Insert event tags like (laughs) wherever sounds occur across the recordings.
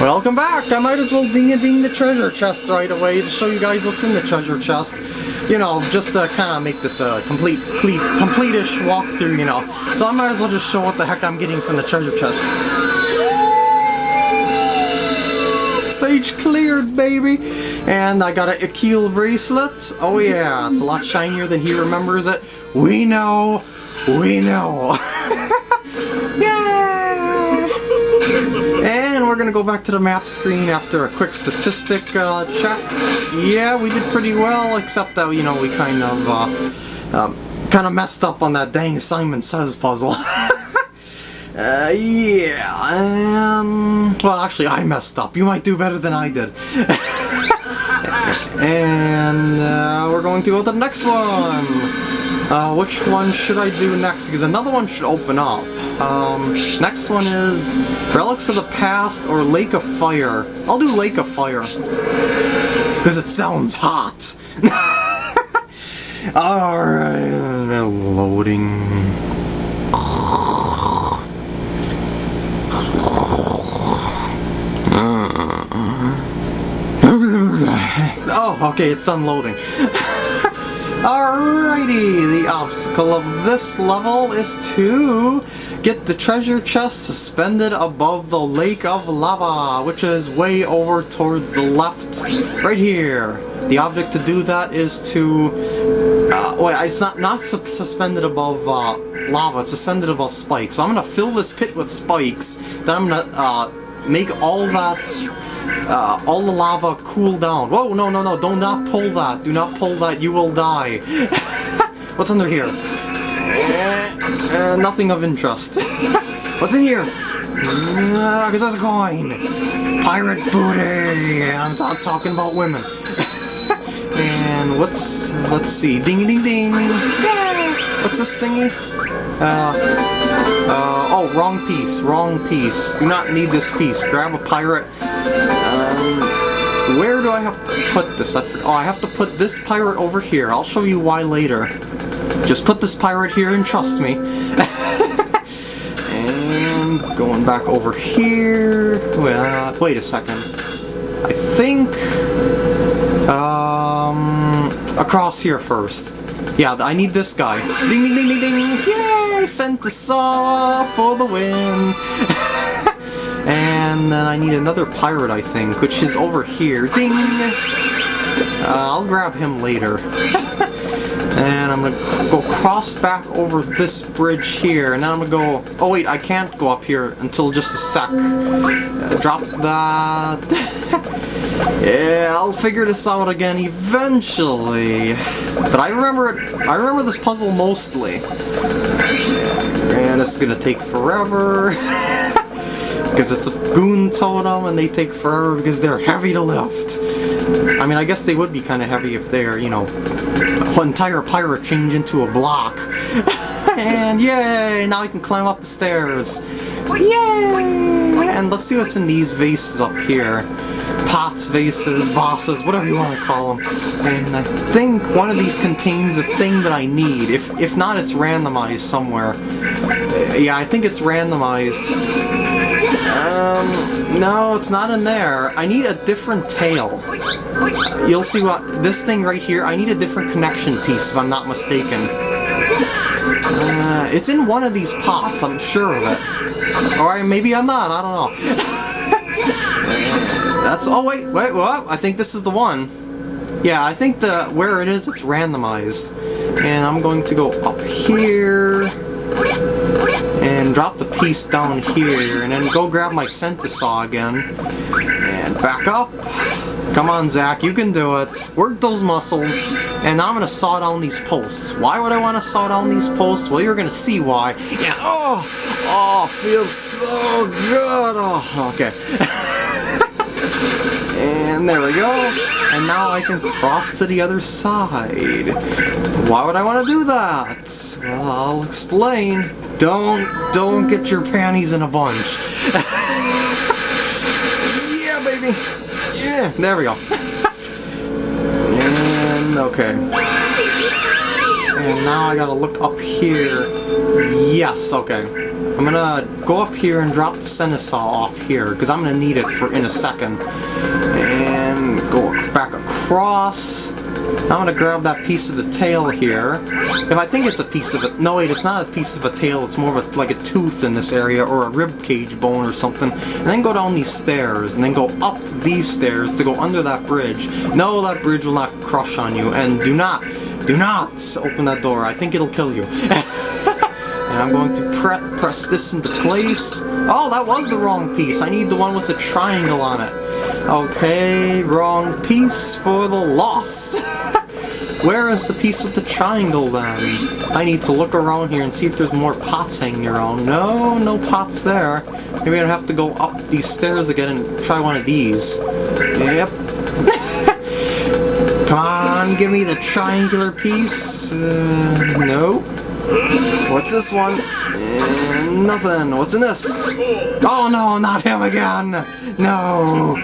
Welcome back! I might as well ding-a-ding the treasure chest right away to show you guys what's in the treasure chest. You know, just to kind of make this a complete, complete, complete-ish walkthrough, you know. So I might as well just show what the heck I'm getting from the treasure chest. Sage cleared, baby! And I got an Akil bracelet. Oh yeah, it's a lot shinier than he remembers it. We know! We know! (laughs) And we're gonna go back to the map screen after a quick statistic uh, check. Yeah, we did pretty well, except that, you know, we kind of, uh, um, kind of messed up on that dang Simon Says puzzle. (laughs) Uh, yeah, um, well actually I messed up. You might do better than I did. (laughs) and uh, we're going to go to the next one. Uh, which one should I do next? Because another one should open up. Um, next one is Relics of the Past or Lake of Fire. I'll do Lake of Fire. Because it sounds hot. (laughs) Alright, loading. (laughs) Oh, okay, it's unloading. (laughs) Alrighty, the obstacle of this level is to get the treasure chest suspended above the lake of lava, which is way over towards the left, right here. The object to do that is to, uh, wait, it's not, not su suspended above uh, lava, it's suspended above spikes. So I'm gonna fill this pit with spikes, then I'm gonna uh, make all that uh, all the lava cool down. Whoa, no, no, no, do not pull that. Do not pull that, you will die. (laughs) What's under here? Uh, nothing of interest. (laughs) What's in here? Uh, that's a coin. Pirate booty. I'm not talking about women. (laughs) and what's, let's see, ding ding ding. What's this thingy? Uh, uh, oh, wrong piece, wrong piece. Do not need this piece. Grab a pirate um, where do I have to put this? Oh, I have to put this pirate over here. I'll show you why later. Just put this pirate here and trust me. (laughs) and going back over here. Well, wait a second. I think... Um, across here first. Yeah, I need this guy. Ding ding ding ding ding! Yay! Centisaw for the win! (laughs) And then I need another pirate, I think, which is over here. Ding! Uh, I'll grab him later. (laughs) and I'm gonna go cross back over this bridge here, and then I'm gonna go... Oh wait, I can't go up here until just a sec. Uh, drop that... (laughs) yeah, I'll figure this out again eventually. But I remember it... I remember this puzzle mostly. And it's gonna take forever. (laughs) because it's a goon totem and they take forever because they're heavy to lift. I mean, I guess they would be kind of heavy if they're, you know, an entire pirate change into a block. (laughs) and yay! Now I can climb up the stairs. Yay! And let's see what's in these vases up here. Pots, vases, vases, whatever you want to call them. And I think one of these contains the thing that I need. If, if not, it's randomized somewhere. Yeah, I think it's randomized. Um, no, it's not in there. I need a different tail. You'll see what, this thing right here, I need a different connection piece if I'm not mistaken. Uh, it's in one of these pots, I'm sure of it. Or maybe I'm not, I don't know. (laughs) That's, oh wait, wait, what? I think this is the one. Yeah, I think the, where it is, it's randomized. And I'm going to go up here and drop the piece down here and then go grab my Centisaw again. And back up. Come on Zach you can do it. Work those muscles. And now I'm gonna saw down these posts. Why would I want to saw down these posts? Well you're gonna see why. Yeah. Oh oh feels so good. Oh okay (laughs) and there we go and now I can cross to the other side why would I want to do that well I'll explain don't, don't get your panties in a bunch. (laughs) yeah, baby. Yeah, there we go. (laughs) and, okay. And now I gotta look up here. Yes, okay. I'm gonna go up here and drop the Centisaw off here, because I'm gonna need it for in a second. And go back across. I'm gonna grab that piece of the tail here. If I think it's a piece of it, no wait, it's not a piece of a tail, it's more of a, like a tooth in this area, or a rib cage bone or something. And then go down these stairs, and then go up these stairs to go under that bridge. No, that bridge will not crush on you, and do not, do not open that door, I think it'll kill you. (laughs) And I'm going to pre press this into place. Oh, that was the wrong piece. I need the one with the triangle on it. Okay, wrong piece for the loss. (laughs) Where is the piece with the triangle then? I need to look around here and see if there's more pots hanging around. No, no pots there. Maybe I have to go up these stairs again and try one of these. Yep. (laughs) Come on, give me the triangular piece. Uh, no. What's this one? Uh, nothing. What's in this? Oh no, not him again! No!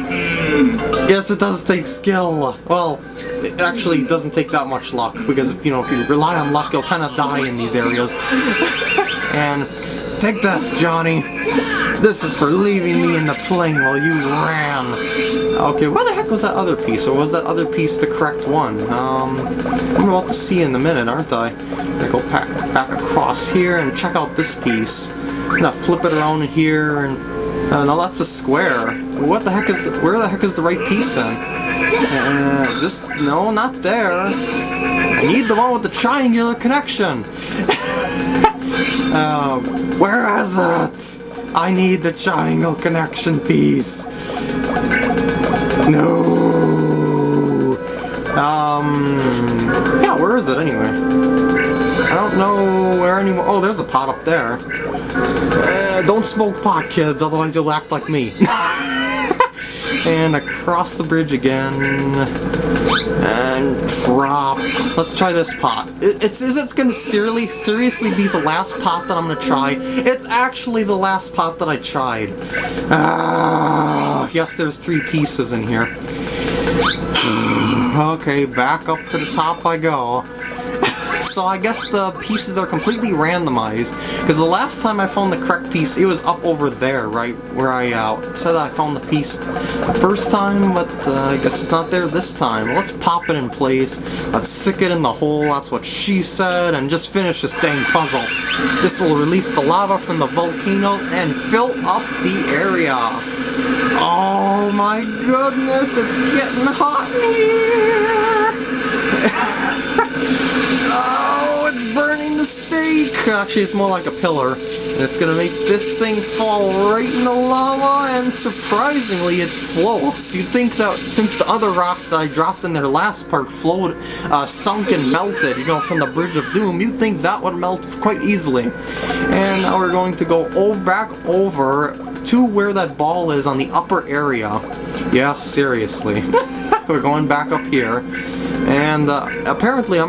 Yes, it does take skill. Well, it actually doesn't take that much luck, because, you know, if you rely on luck, you'll kind of die in these areas. and take this, Johnny. This is for leaving me in the plane while you ran. Okay, where the heck was that other piece? Or was that other piece the correct one? Um, I'm about to see in a minute, aren't I? I'm gonna go back, back across here and check out this piece. I'm gonna flip it around here and... Uh, no, that's a square. What the heck is the, Where the heck is the right piece then? Uh, this... No, not there. I need the one with the triangular connection. um, (laughs) where is it? I need the triangle connection piece. No. Um. Yeah, where is it anyway? I don't know where anymore. Oh, there's a pot up there. Uh, don't smoke pot, kids, otherwise you'll act like me. (laughs) and across the bridge again. And drop. Let's try this pot. It, it's is it's gonna seriously seriously be the last pot that I'm gonna try. It's actually the last pot that I tried. Ah, yes, there's three pieces in here. (sighs) okay, back up to the top I go. So I guess the pieces are completely randomized, because the last time I found the correct piece, it was up over there, right, where I uh, said I found the piece the first time, but uh, I guess it's not there this time. Let's pop it in place, let's stick it in the hole, that's what she said, and just finish this dang puzzle. This will release the lava from the volcano and fill up the area. Oh my goodness, it's getting hot in here! (laughs) Actually, it's more like a pillar. And it's gonna make this thing fall right in the lava, and surprisingly, it floats. You'd think that since the other rocks that I dropped in their last part flowed, uh, sunk and melted, you know, from the Bridge of Doom, you'd think that would melt quite easily. And now we're going to go back over to where that ball is on the upper area. Yes, seriously. (laughs) we're going back up here. And uh, apparently I'm